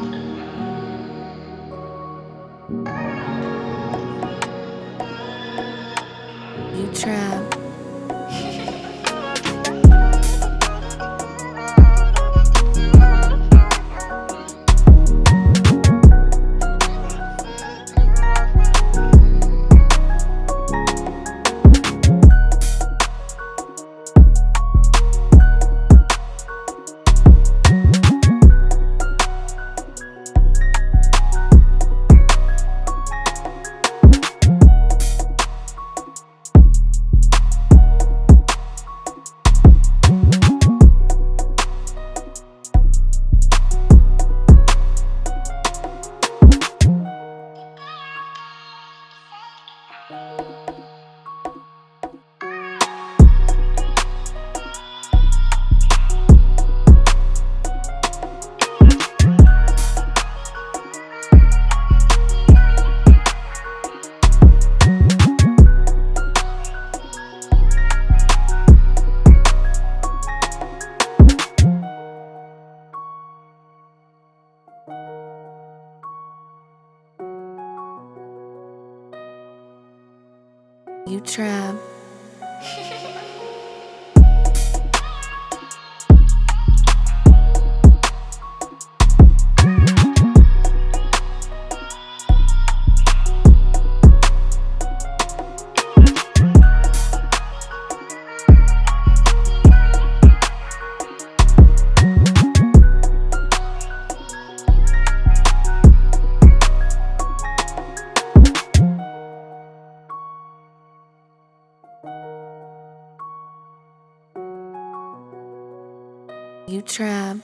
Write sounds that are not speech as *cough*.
You trap. You trap. *laughs* You trap.